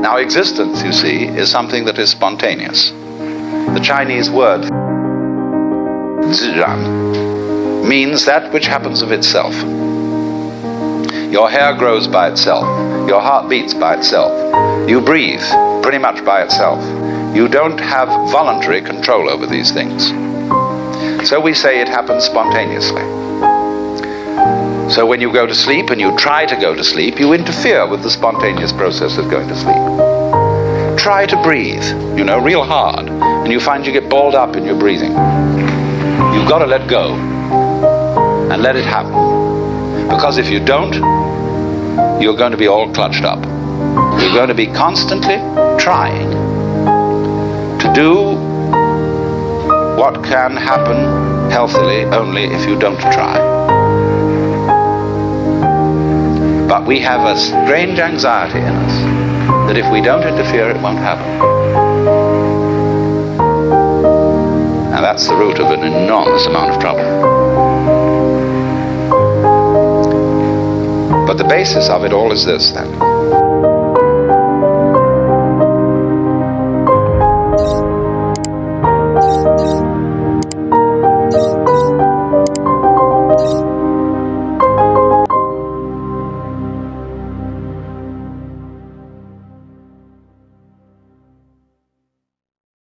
Now, existence, you see, is something that is spontaneous. The Chinese word ziran means that which happens of itself. Your hair grows by itself. Your heart beats by itself. You breathe pretty much by itself. You don't have voluntary control over these things. So we say it happens spontaneously. So when you go to sleep and you try to go to sleep, you interfere with the spontaneous process of going to sleep. Try to breathe, you know, real hard, and you find you get balled up in your breathing. You've got to let go and let it happen. Because if you don't, you're going to be all clutched up. You're going to be constantly trying to do what can happen healthily only if you don't try. But we have a strange anxiety in us that if we don't interfere, it won't happen. And that's the root of an enormous amount of trouble. But the basis of it all is this then.